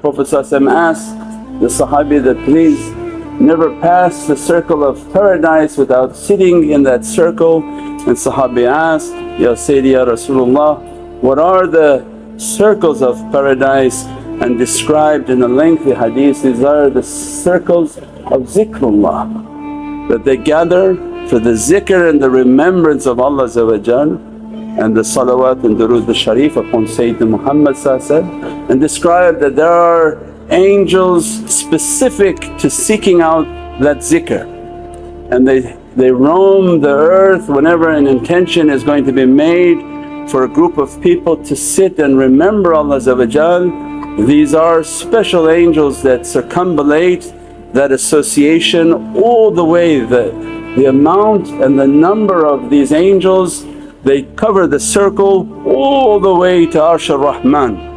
Prophet asked the Sahabi that, please never pass the circle of paradise without sitting in that circle. And Sahabi asked, Ya Sayyidi Ya Rasulullah what are the circles of paradise? And described in a lengthy hadith, these are the circles of zikrullah that they gather for the zikr and the remembrance of Allah and the salawat and durood al-sharif upon Sayyidina Muhammad and describe that there are angels specific to seeking out that zikr and they, they roam the earth whenever an intention is going to be made for a group of people to sit and remember Allah these are special angels that circumambulate that association all the way. The, the amount and the number of these angels they cover the circle all the way to Arsh ar-Rahman